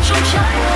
sun shine.